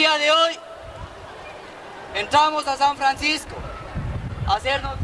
día de hoy entramos a San Francisco a hacernos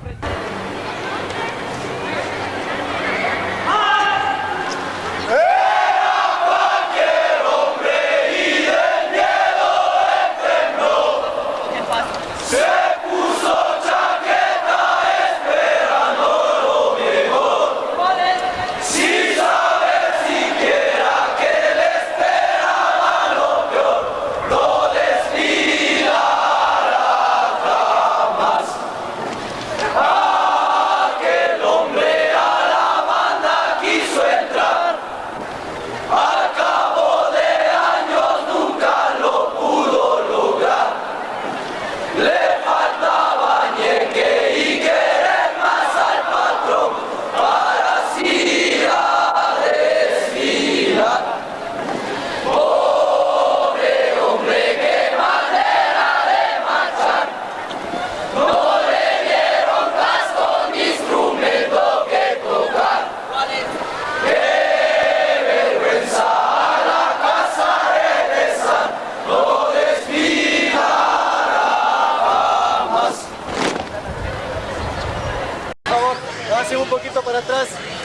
atrás.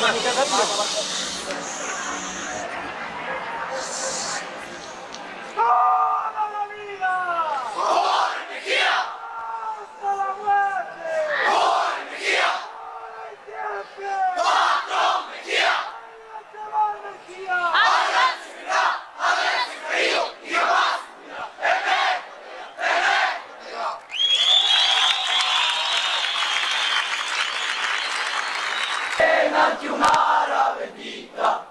かかってる。Venati un'ara vendita